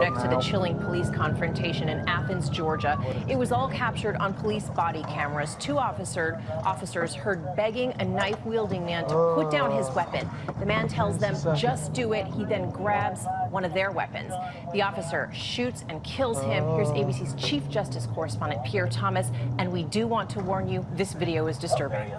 Next up to now. the chilling police confrontation in Athens, Georgia, it was all captured on police body cameras. Two officer, officers heard begging a knife-wielding man to put down his oh. weapon. The man tells them, just do it. He then grabs one of their weapons. The officer shoots and kills him. Here's oh. ABC's Chief Justice correspondent Pierre Thomas, and we do want to warn you, this video is disturbing.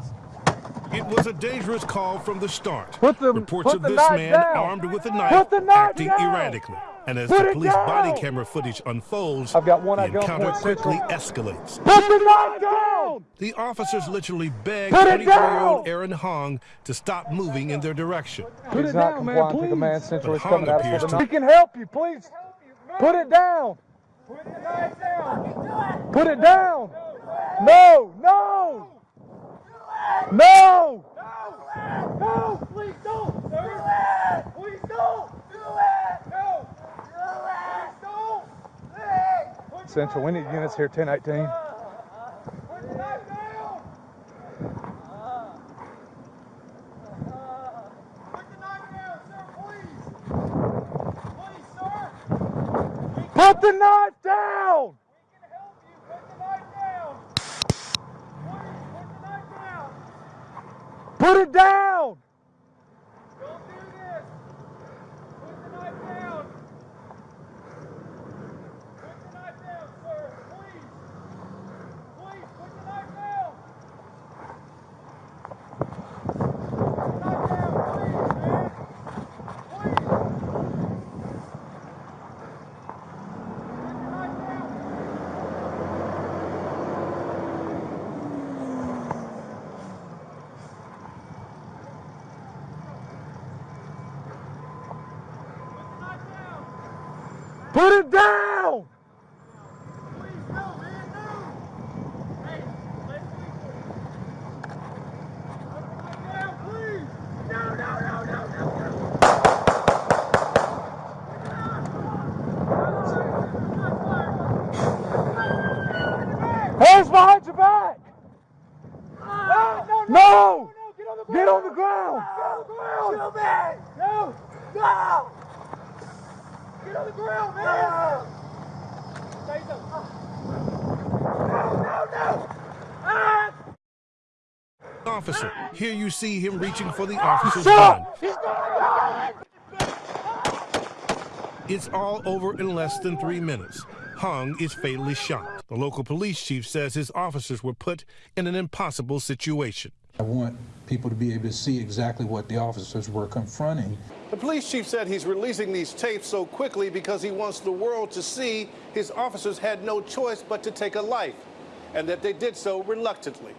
It was a dangerous call from the start. Put the- Reports put of the this man down. armed with a knife knife acting down. erratically. And as Put the it police body camera footage unfolds, I've got one the at gunpoint encounter quickly central. escalates. Put the knife down! The officers literally beg Put it 24-year-old. Aaron Hong to stop moving in their direction. He's not complying to command central. But He's Hong at us with appears to- knife. He can help you, please. Put it down. Put the knife down. Put it down. No, no. No. No, please don't. Do it. Please don't. Do it. No. Do it. Please don't. Central, we need units here, 1018. Put the knife down. Put the knife down, sir, please. Please, sir. Put the knife down. We can help you. Put the knife down. Please, put the knife down. Put it down. Don't do this. Put the knife down. Put the knife down, sir. Please. Please, put the knife down. Put the knife down, please, man. Please. Put the knife down. Put the knife down. Put it down! Please, no, man, no! Hey, let's leave Put the knife down, please! No, no, no, no, no, no! Hands behind your back! No! No! no, Get on the ground! Get on the ground! No! No! Get on the ground, man! Say something. No, no, no! Ah! Officer, here you see him reaching for the officer's gun. It's all over in less than three minutes. Hung is fatally shot. The local police chief says his officers were put in an impossible situation. I want people to be able to see exactly what the officers were confronting. The police chief said he's releasing these tapes so quickly because he wants the world to see his officers had no choice but to take a life, and that they did so reluctantly.